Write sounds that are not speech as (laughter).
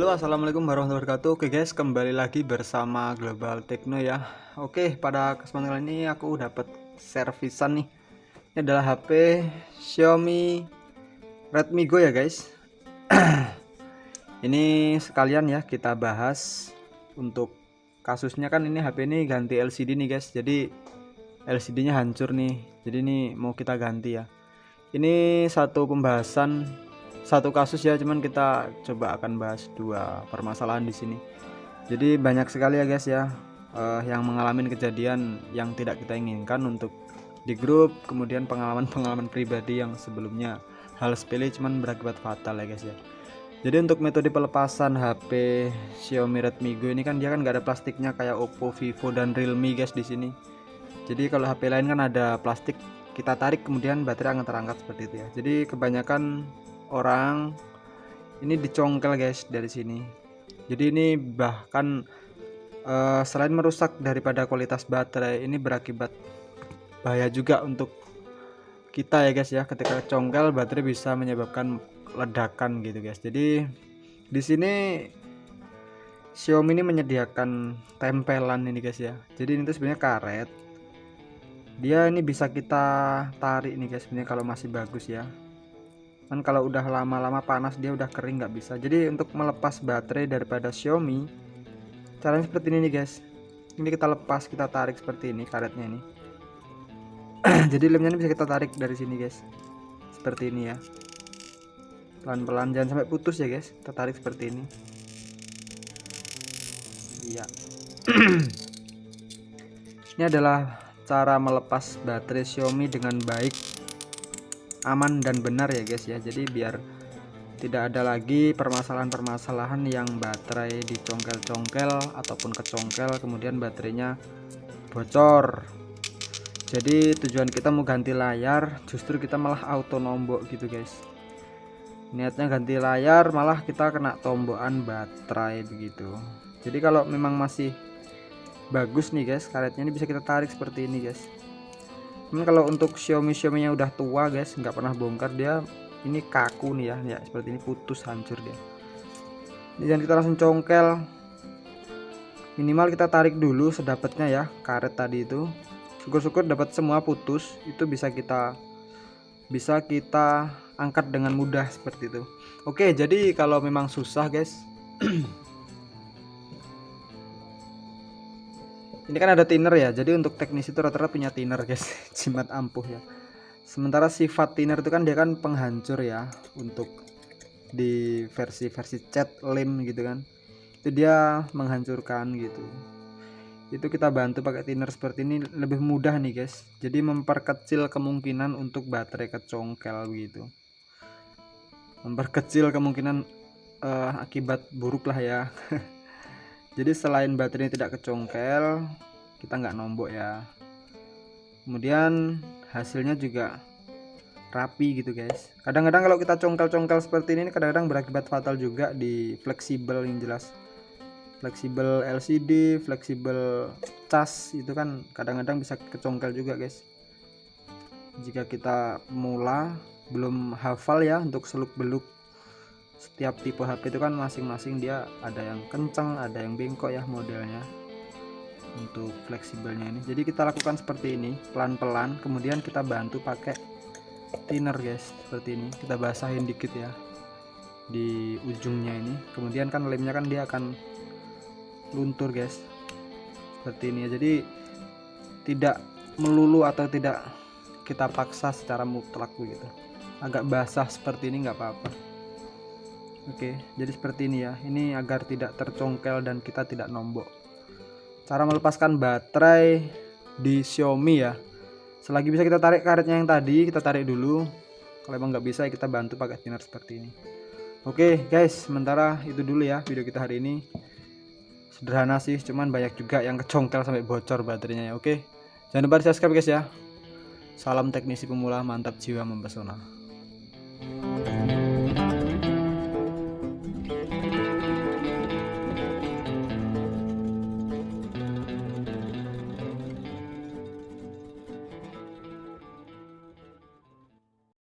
Halo assalamualaikum warahmatullahi wabarakatuh. Oke guys kembali lagi bersama Global Techno ya. Oke pada kesempatan kali ini aku dapat servisan nih. Ini adalah HP Xiaomi Redmi Go ya guys. (clears throat) Ini sekalian ya kita bahas Untuk kasusnya. Kan ini HP ini ganti LCD nih guys. Jadi LCD nya hancur nih. Jadi ini mau kita ganti ya. Ini satu pembahasan satu kasus ya cuman kita coba akan bahas dua permasalahan di sini. Jadi banyak sekali ya guys ya uh, yang mengalami kejadian yang tidak kita inginkan untuk di grup kemudian pengalaman-pengalaman pribadi yang sebelumnya hal sepele cuman berakibat fatal ya guys ya. Jadi untuk metode pelepasan HP Xiaomi Redmi Go ini kan dia kan gak ada plastiknya kayak Oppo, Vivo dan Realme guys di sini. Jadi kalau HP lain kan ada plastik kita tarik kemudian baterai akan terangkat seperti itu ya. Jadi kebanyakan orang ini dicongkel guys dari sini. Jadi ini bahkan uh, selain merusak daripada kualitas baterai ini berakibat bahaya juga untuk kita ya guys ya. Ketika congkel baterai bisa menyebabkan ledakan gitu guys. Jadi di sini Xiaomi ini menyediakan tempelan ini guys ya. Jadi ini tuh sebenarnya karet. Dia ini bisa kita tarik nih guys sebenarnya kalau masih bagus ya kan kalau udah lama-lama panas dia udah kering nggak bisa. Jadi untuk melepas baterai daripada Xiaomi caranya seperti ini nih guys. Ini kita lepas kita tarik seperti ini karetnya ini. (clears throat) Jadi lemnya ini bisa kita tarik dari sini guys. Seperti ini ya. Pelan-pelan jangan sampai putus ya guys. Kita tarik seperti ini. Iya. (clears throat) Ini adalah cara melepas baterai Xiaomi dengan baik aman dan benar ya guys ya. Jadi biar tidak ada lagi permasalahan-permasalahan yang baterai dicongkel-congkel ataupun kecongkel kemudian baterainya bocor. Jadi tujuan kita mau ganti layar justru kita malah auto nombok gitu guys. Niatnya ganti layar malah kita kena tombokan baterai begitu. Jadi kalau memang masih bagus nih guys karetnya ini bisa kita tarik seperti ini guys cuman kalau untuk Xiaomi Xiaomi yang udah tua guys nggak pernah bongkar dia ini kaku nih ya ya seperti ini putus hancur dia. Dan kita langsung congkel. Minimal kita tarik dulu sedapatnya ya karet tadi itu. Syukur-syukur dapat semua putus itu bisa kita bisa kita angkat dengan mudah seperti itu. Oke jadi kalau memang susah guys (clears throat) ini kan ada thinner ya jadi untuk teknis itu rata-rata punya thinner guys. (laughs) Jimat ampuh ya. Sementara sifat thinner itu kan dia kan penghancur ya untuk di versi-versi cat lem gitu kan. Itu dia menghancurkan gitu. Itu kita bantu pakai thinner seperti ini lebih mudah nih guys. Jadi memperkecil kemungkinan untuk baterai kecongkel begitu memperkecil kemungkinan uh, akibat buruk lah ya (laughs) jadi selain baterainya tidak kecongkel kita nggak nombok ya. Kemudian hasilnya juga rapi gitu guys. Kadang-kadang kalau kita congkel-congkel seperti ini kadang-kadang berakibat fatal juga di fleksibel yang jelas. Fleksibel LCD fleksibel cas itu kan kadang-kadang bisa kecongkel juga guys. Jika kita mula belum hafal ya untuk seluk beluk setiap tipe HP itu kan masing-masing dia ada yang kencang ada yang bengkok ya modelnya untuk fleksibelnya ini. Jadi kita lakukan seperti ini pelan-pelan kemudian kita bantu pakai thinner guys seperti ini. Kita basahin dikit ya di ujungnya ini. Kemudian kan lemnya kan dia akan luntur guys seperti ini ya. Jadi tidak melulu atau tidak kita paksa secara mutlak begitu. Agak basah seperti ini nggak apa-apa Oke, jadi seperti ini ya. Ini agar tidak tercongkel dan kita tidak nombok. Cara melepaskan baterai di Xiaomi ya. Selagi bisa kita tarik karetnya yang tadi, kita tarik dulu. Kalau emang nggak bisa, kita bantu pakai thinner seperti ini. Oke guys, sementara itu dulu ya video kita hari ini. Sederhana sih, cuman banyak juga yang kecongkel sampai bocor baterainya ya. Oke, jangan lupa di subscribe guys ya. Salam teknisi pemula, mantap jiwa mempesona.